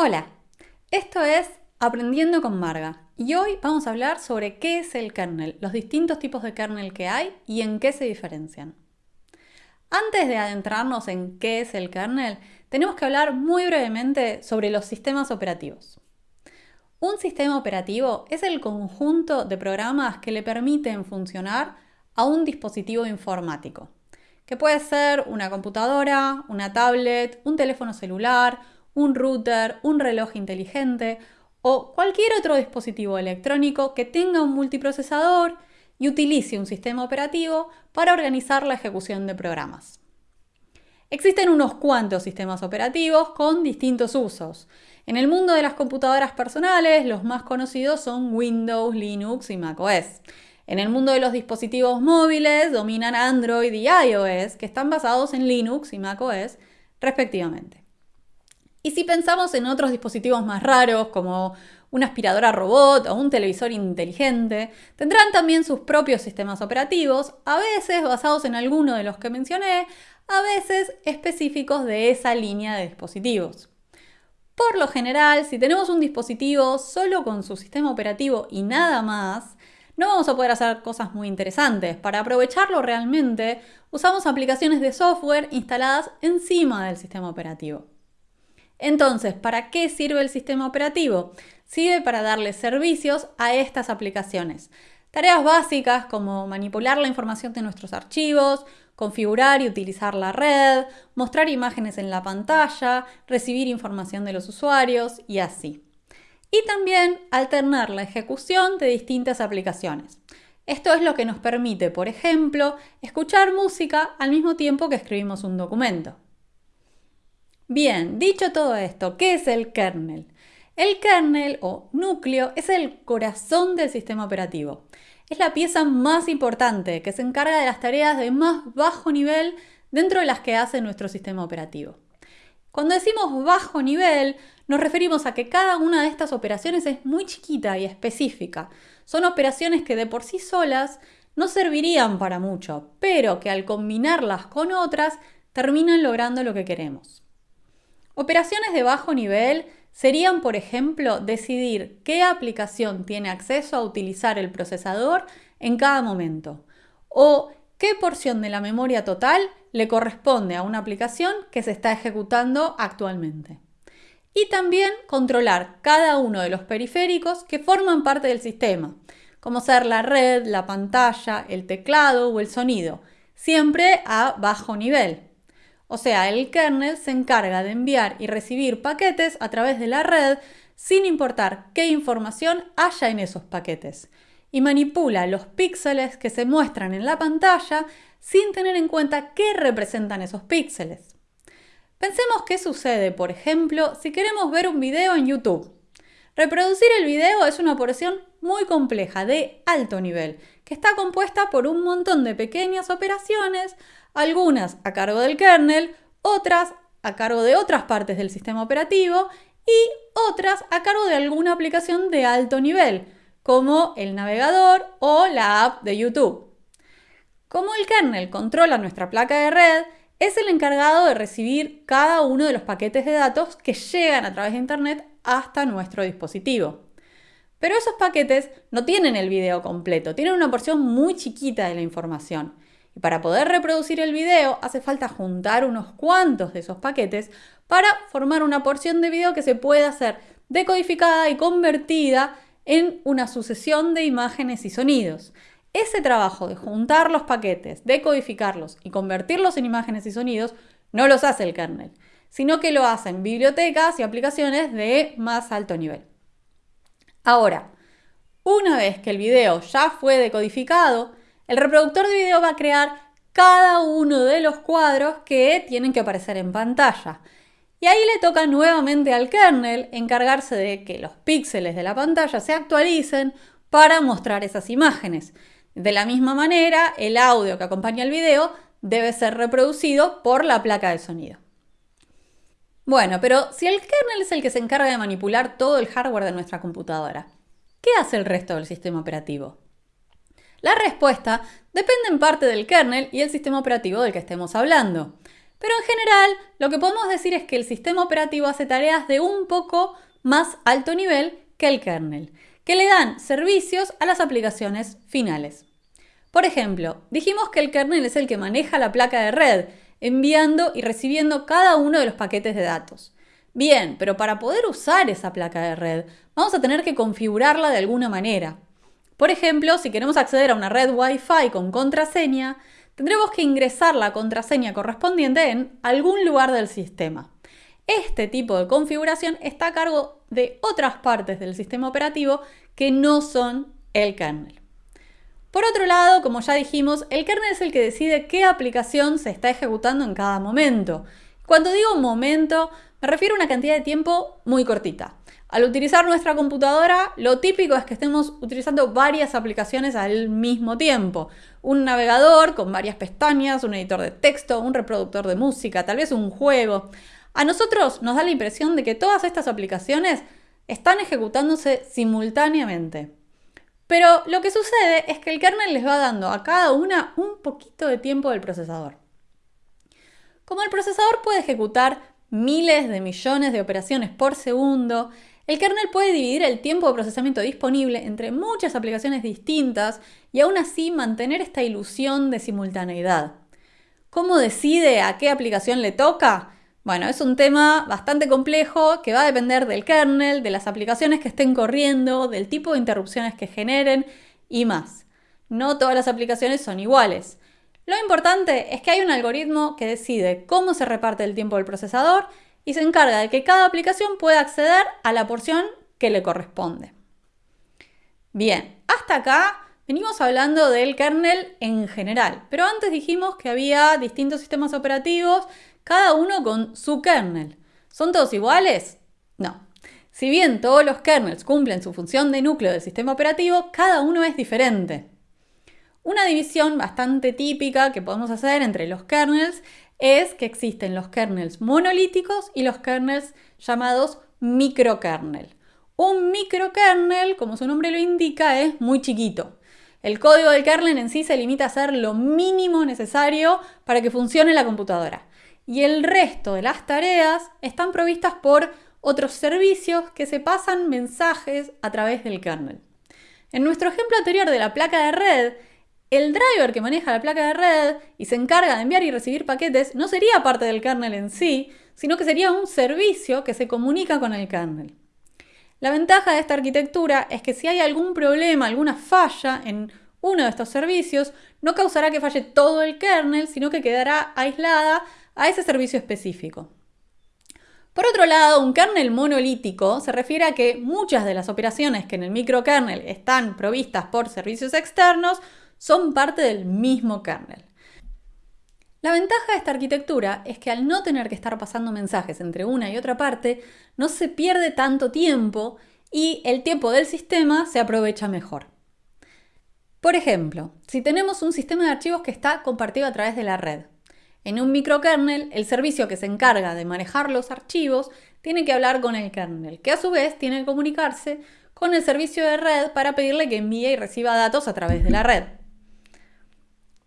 Hola, esto es Aprendiendo con Marga y hoy vamos a hablar sobre qué es el kernel, los distintos tipos de kernel que hay y en qué se diferencian. Antes de adentrarnos en qué es el kernel, tenemos que hablar muy brevemente sobre los sistemas operativos. Un sistema operativo es el conjunto de programas que le permiten funcionar a un dispositivo informático, que puede ser una computadora, una tablet, un teléfono celular, un router, un reloj inteligente o cualquier otro dispositivo electrónico que tenga un multiprocesador y utilice un sistema operativo para organizar la ejecución de programas. Existen unos cuantos sistemas operativos con distintos usos. En el mundo de las computadoras personales, los más conocidos son Windows, Linux y macOS. En el mundo de los dispositivos móviles dominan Android y iOS, que están basados en Linux y macOS, respectivamente. Y si pensamos en otros dispositivos más raros, como una aspiradora robot o un televisor inteligente, tendrán también sus propios sistemas operativos, a veces basados en alguno de los que mencioné, a veces específicos de esa línea de dispositivos. Por lo general, si tenemos un dispositivo solo con su sistema operativo y nada más, no vamos a poder hacer cosas muy interesantes. Para aprovecharlo realmente, usamos aplicaciones de software instaladas encima del sistema operativo. Entonces, ¿para qué sirve el sistema operativo? Sirve para darle servicios a estas aplicaciones. Tareas básicas como manipular la información de nuestros archivos, configurar y utilizar la red, mostrar imágenes en la pantalla, recibir información de los usuarios y así y también alternar la ejecución de distintas aplicaciones. Esto es lo que nos permite, por ejemplo, escuchar música al mismo tiempo que escribimos un documento. Bien, dicho todo esto, ¿qué es el kernel? El kernel o núcleo es el corazón del sistema operativo. Es la pieza más importante que se encarga de las tareas de más bajo nivel dentro de las que hace nuestro sistema operativo. Cuando decimos bajo nivel, nos referimos a que cada una de estas operaciones es muy chiquita y específica. Son operaciones que de por sí solas no servirían para mucho, pero que al combinarlas con otras terminan logrando lo que queremos. Operaciones de bajo nivel serían, por ejemplo, decidir qué aplicación tiene acceso a utilizar el procesador en cada momento o qué porción de la memoria total le corresponde a una aplicación que se está ejecutando actualmente y también controlar cada uno de los periféricos que forman parte del sistema, como ser la red, la pantalla, el teclado o el sonido, siempre a bajo nivel. O sea, el kernel se encarga de enviar y recibir paquetes a través de la red sin importar qué información haya en esos paquetes y manipula los píxeles que se muestran en la pantalla sin tener en cuenta qué representan esos píxeles. Pensemos qué sucede, por ejemplo, si queremos ver un video en YouTube. Reproducir el video es una operación muy compleja, de alto nivel, que está compuesta por un montón de pequeñas operaciones, algunas a cargo del kernel, otras a cargo de otras partes del sistema operativo y otras a cargo de alguna aplicación de alto nivel, como el navegador o la app de YouTube. Como el kernel controla nuestra placa de red, es el encargado de recibir cada uno de los paquetes de datos que llegan a través de Internet hasta nuestro dispositivo. Pero esos paquetes no tienen el video completo, tienen una porción muy chiquita de la información. Y para poder reproducir el video hace falta juntar unos cuantos de esos paquetes para formar una porción de video que se pueda ser decodificada y convertida en una sucesión de imágenes y sonidos. Ese trabajo de juntar los paquetes, decodificarlos y convertirlos en imágenes y sonidos no los hace el kernel, sino que lo hacen bibliotecas y aplicaciones de más alto nivel. Ahora, una vez que el video ya fue decodificado, el reproductor de video va a crear cada uno de los cuadros que tienen que aparecer en pantalla. Y ahí le toca nuevamente al kernel encargarse de que los píxeles de la pantalla se actualicen para mostrar esas imágenes. De la misma manera, el audio que acompaña el video debe ser reproducido por la placa de sonido. Bueno, pero si el kernel es el que se encarga de manipular todo el hardware de nuestra computadora, ¿qué hace el resto del sistema operativo? La respuesta depende en parte del kernel y el sistema operativo del que estemos hablando. Pero en general, lo que podemos decir es que el sistema operativo hace tareas de un poco más alto nivel que el kernel, que le dan servicios a las aplicaciones finales. Por ejemplo, dijimos que el kernel es el que maneja la placa de red, enviando y recibiendo cada uno de los paquetes de datos. Bien, pero para poder usar esa placa de red, vamos a tener que configurarla de alguna manera. Por ejemplo, si queremos acceder a una red Wi-Fi con contraseña, tendremos que ingresar la contraseña correspondiente en algún lugar del sistema. Este tipo de configuración está a cargo de otras partes del sistema operativo que no son el kernel. Por otro lado, como ya dijimos, el kernel es el que decide qué aplicación se está ejecutando en cada momento. Cuando digo momento, me refiero a una cantidad de tiempo muy cortita. Al utilizar nuestra computadora, lo típico es que estemos utilizando varias aplicaciones al mismo tiempo. Un navegador con varias pestañas, un editor de texto, un reproductor de música, tal vez un juego. A nosotros nos da la impresión de que todas estas aplicaciones están ejecutándose simultáneamente. Pero lo que sucede es que el kernel les va dando a cada una un poquito de tiempo del procesador. Como el procesador puede ejecutar miles de millones de operaciones por segundo, el kernel puede dividir el tiempo de procesamiento disponible entre muchas aplicaciones distintas y aún así mantener esta ilusión de simultaneidad. ¿Cómo decide a qué aplicación le toca? Bueno, es un tema bastante complejo que va a depender del kernel, de las aplicaciones que estén corriendo, del tipo de interrupciones que generen y más. No todas las aplicaciones son iguales. Lo importante es que hay un algoritmo que decide cómo se reparte el tiempo del procesador y se encarga de que cada aplicación pueda acceder a la porción que le corresponde. Bien, hasta acá venimos hablando del kernel en general, pero antes dijimos que había distintos sistemas operativos cada uno con su kernel. ¿Son todos iguales? No. Si bien todos los kernels cumplen su función de núcleo del sistema operativo, cada uno es diferente. Una división bastante típica que podemos hacer entre los kernels es que existen los kernels monolíticos y los kernels llamados microkernel. Un microkernel, como su nombre lo indica, es muy chiquito. El código del kernel en sí se limita a hacer lo mínimo necesario para que funcione la computadora y el resto de las tareas están provistas por otros servicios que se pasan mensajes a través del kernel. En nuestro ejemplo anterior de la placa de red, el driver que maneja la placa de red y se encarga de enviar y recibir paquetes no sería parte del kernel en sí, sino que sería un servicio que se comunica con el kernel. La ventaja de esta arquitectura es que si hay algún problema, alguna falla en uno de estos servicios, no causará que falle todo el kernel, sino que quedará aislada a ese servicio específico. Por otro lado, un kernel monolítico se refiere a que muchas de las operaciones que en el microkernel están provistas por servicios externos son parte del mismo kernel. La ventaja de esta arquitectura es que al no tener que estar pasando mensajes entre una y otra parte, no se pierde tanto tiempo y el tiempo del sistema se aprovecha mejor. Por ejemplo, si tenemos un sistema de archivos que está compartido a través de la red, en un microkernel, el servicio que se encarga de manejar los archivos tiene que hablar con el kernel, que a su vez tiene que comunicarse con el servicio de red para pedirle que envíe y reciba datos a través de la red.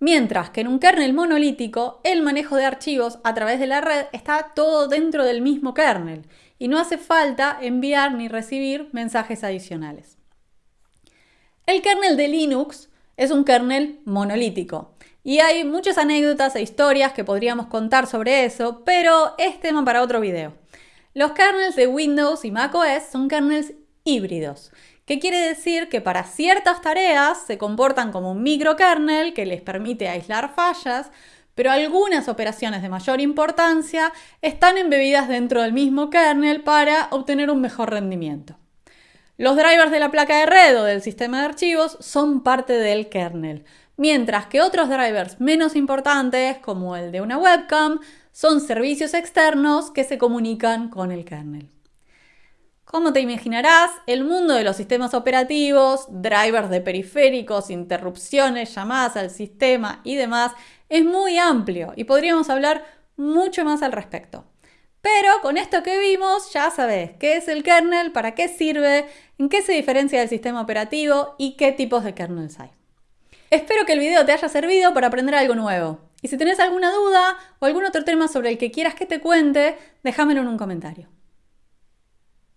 Mientras que en un kernel monolítico, el manejo de archivos a través de la red está todo dentro del mismo kernel y no hace falta enviar ni recibir mensajes adicionales. El kernel de Linux es un kernel monolítico y hay muchas anécdotas e historias que podríamos contar sobre eso, pero es tema para otro video. Los kernels de Windows y macOS son kernels híbridos, que quiere decir que para ciertas tareas se comportan como un microkernel que les permite aislar fallas, pero algunas operaciones de mayor importancia están embebidas dentro del mismo kernel para obtener un mejor rendimiento. Los drivers de la placa de red o del sistema de archivos son parte del kernel, mientras que otros drivers menos importantes, como el de una webcam, son servicios externos que se comunican con el kernel. Como te imaginarás, el mundo de los sistemas operativos, drivers de periféricos, interrupciones, llamadas al sistema y demás es muy amplio y podríamos hablar mucho más al respecto. Pero con esto que vimos ya sabes qué es el kernel, para qué sirve, en qué se diferencia del sistema operativo y qué tipos de kernels hay. Espero que el video te haya servido para aprender algo nuevo. Y si tenés alguna duda o algún otro tema sobre el que quieras que te cuente, déjamelo en un comentario.